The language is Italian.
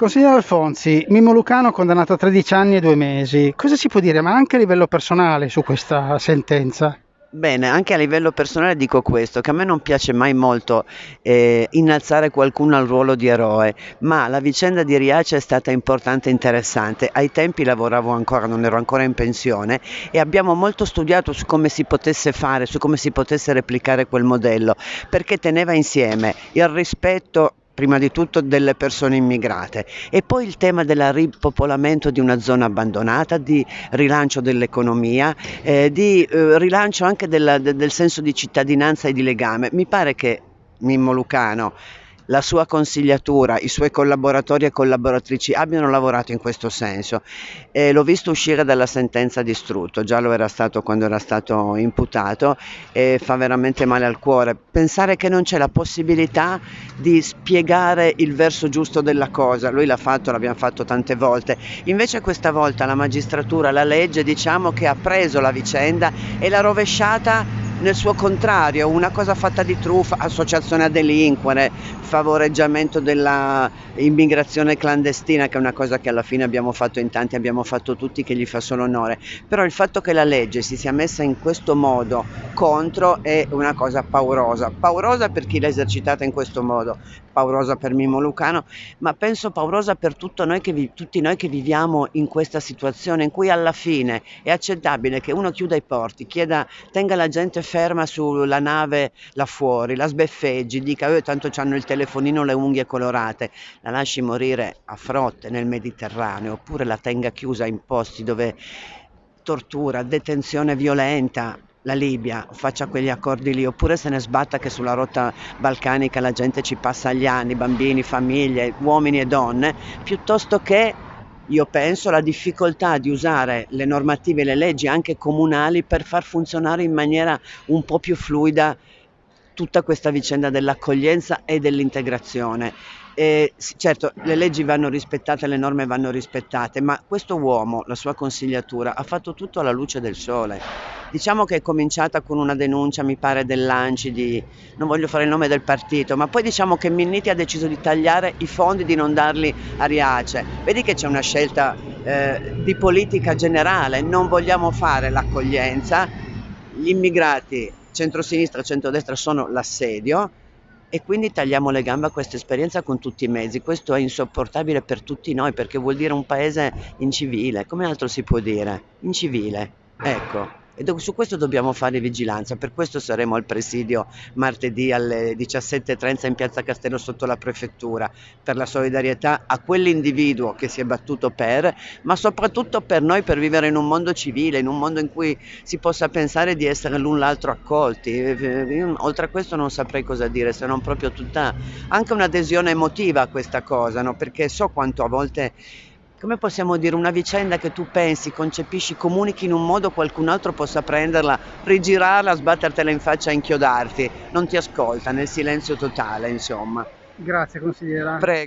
Consigliere Alfonsi, Mimmo Lucano condannato a 13 anni e due mesi. Cosa si può dire, ma anche a livello personale, su questa sentenza? Bene, anche a livello personale dico questo, che a me non piace mai molto eh, innalzare qualcuno al ruolo di eroe, ma la vicenda di Riace è stata importante e interessante. Ai tempi lavoravo ancora, non ero ancora in pensione e abbiamo molto studiato su come si potesse fare, su come si potesse replicare quel modello, perché teneva insieme il rispetto prima di tutto delle persone immigrate e poi il tema del ripopolamento di una zona abbandonata, di rilancio dell'economia, eh, di eh, rilancio anche della, de, del senso di cittadinanza e di legame. Mi pare che Mimmo Lucano la sua consigliatura, i suoi collaboratori e collaboratrici abbiano lavorato in questo senso. E l'ho visto uscire dalla sentenza di Strutto, già lo era stato quando era stato imputato e fa veramente male al cuore. Pensare che non c'è la possibilità di spiegare il verso giusto della cosa, lui l'ha fatto, l'abbiamo fatto tante volte. Invece questa volta la magistratura, la legge, diciamo che ha preso la vicenda e l'ha rovesciata nel suo contrario, una cosa fatta di truffa, associazione a delinquere, favoreggiamento dell'immigrazione clandestina, che è una cosa che alla fine abbiamo fatto in tanti, abbiamo fatto tutti, che gli fa solo onore. Però il fatto che la legge si sia messa in questo modo contro è una cosa paurosa. Paurosa per chi l'ha esercitata in questo modo, paurosa per Mimo Lucano, ma penso paurosa per noi vi, tutti noi che viviamo in questa situazione in cui alla fine è accettabile che uno chiuda i porti, chieda, tenga la gente ferma sulla nave là fuori, la sbeffeggi, dica oh, tanto hanno il telefonino, le unghie colorate, la lasci morire a frotte nel Mediterraneo oppure la tenga chiusa in posti dove tortura, detenzione violenta, la Libia faccia quegli accordi lì, oppure se ne sbatta che sulla rotta balcanica la gente ci passa gli anni, bambini, famiglie, uomini e donne, piuttosto che io penso la difficoltà di usare le normative e le leggi anche comunali per far funzionare in maniera un po' più fluida tutta questa vicenda dell'accoglienza e dell'integrazione. E, certo, le leggi vanno rispettate, le norme vanno rispettate, ma questo uomo, la sua consigliatura, ha fatto tutto alla luce del sole. Diciamo che è cominciata con una denuncia, mi pare, dell'Anci di, non voglio fare il nome del partito, ma poi diciamo che Minniti ha deciso di tagliare i fondi, di non darli a Riace. Vedi che c'è una scelta eh, di politica generale, non vogliamo fare l'accoglienza, gli immigrati centrosinistra e centrodestra sono l'assedio e quindi tagliamo le gambe a questa esperienza con tutti i mezzi. Questo è insopportabile per tutti noi perché vuol dire un paese incivile. Come altro si può dire? Incivile. Ecco. E su questo dobbiamo fare vigilanza, per questo saremo al presidio martedì alle 17.30 in piazza Castello sotto la prefettura, per la solidarietà a quell'individuo che si è battuto per, ma soprattutto per noi per vivere in un mondo civile, in un mondo in cui si possa pensare di essere l'un l'altro accolti. Io, oltre a questo non saprei cosa dire, se non proprio tutta anche un'adesione emotiva a questa cosa, no? perché so quanto a volte come possiamo dire, una vicenda che tu pensi, concepisci, comunichi in un modo qualcun altro possa prenderla, rigirarla, sbattertela in faccia e inchiodarti, non ti ascolta nel silenzio totale, insomma. Grazie consigliera. Prego.